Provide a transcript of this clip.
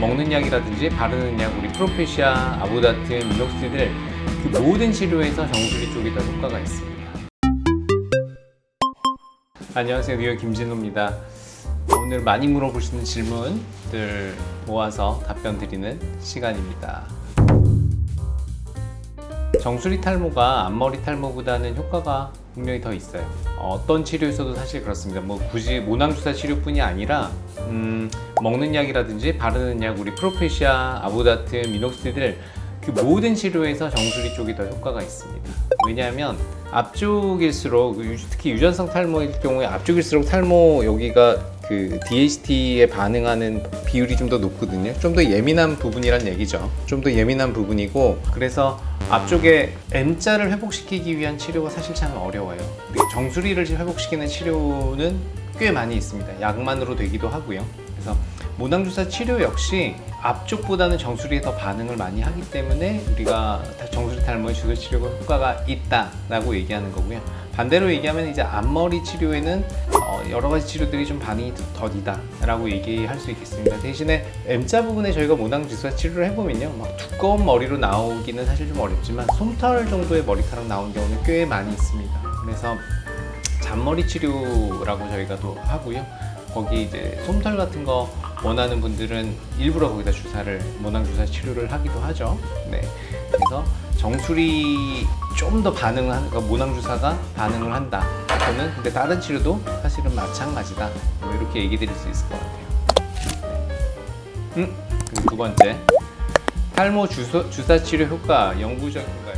먹는 약이라든지 바르는 약, 우리 프로페시아, 아보다트, 미녹시딜 그 모든 치료에서 정수리 쪽이 더 효과가 있습니다. 안녕하세요. 뉴욕 김진호입니다. 오늘 많이 물어보시는 질문들 모아서 답변 드리는 시간입니다. 정수리 탈모가 앞머리 탈모보다는 효과가 분명히 더 있어요. 어떤 치료에서도 사실 그렇습니다. 뭐 굳이 모낭주사 치료뿐이 아니라 음, 먹는 약이라든지 바르는 약, 우리 프로페시아, 아보다트, 미녹시딜 그 모든 치료에서 정수리 쪽이 더 효과가 있습니다. 왜냐하면 앞쪽일수록 특히 유전성 탈모일 경우에 앞쪽일수록 탈모 여기가 그 DHT에 반응하는 비율이 좀 더 높거든요. 좀 더 예민한 부분이란 얘기죠. 좀 더 예민한 부분이고 그래서 앞쪽에 M자를 회복시키기 위한 치료가 사실 참 어려워요. 그리고 정수리를 회복시키는 치료는 꽤 많이 있습니다. 약만으로 되기도 하고요. 그래서 모낭주사 치료 역시 앞쪽보다는 정수리에 더 반응을 많이 하기 때문에 우리가 정수리 탈모의 주사 치료가 효과가 있다라고 얘기하는 거고요. 반대로 얘기하면 이제 앞머리 치료에는 어, 여러 가지 치료들이 좀 반응이 더디다 라고 얘기할 수 있겠습니다. 대신에 M자 부분에 저희가 모낭 주사 치료를 해보면요, 막 두꺼운 머리로 나오기는 사실 좀 어렵지만 솜털 정도의 머리카락 나온 경우는 꽤 많이 있습니다. 그래서 잔머리 치료라고 저희가 또 하고요. 거기 이제 솜털 같은 거 원하는 분들은 일부러 거기다 주사를 모낭 주사 치료를 하기도 하죠. 네. 그래서 정수리 좀 더 반응을 한, 그러니까 모낭 주사가 반응을 한다. 저는 근데 다른 치료도 사실은 마찬가지다. 뭐 이렇게 얘기 드릴 수 있을 것 같아요. 네. 음, 그리고 두 번째 탈모 주사, 주사 치료 효과 영구적인가?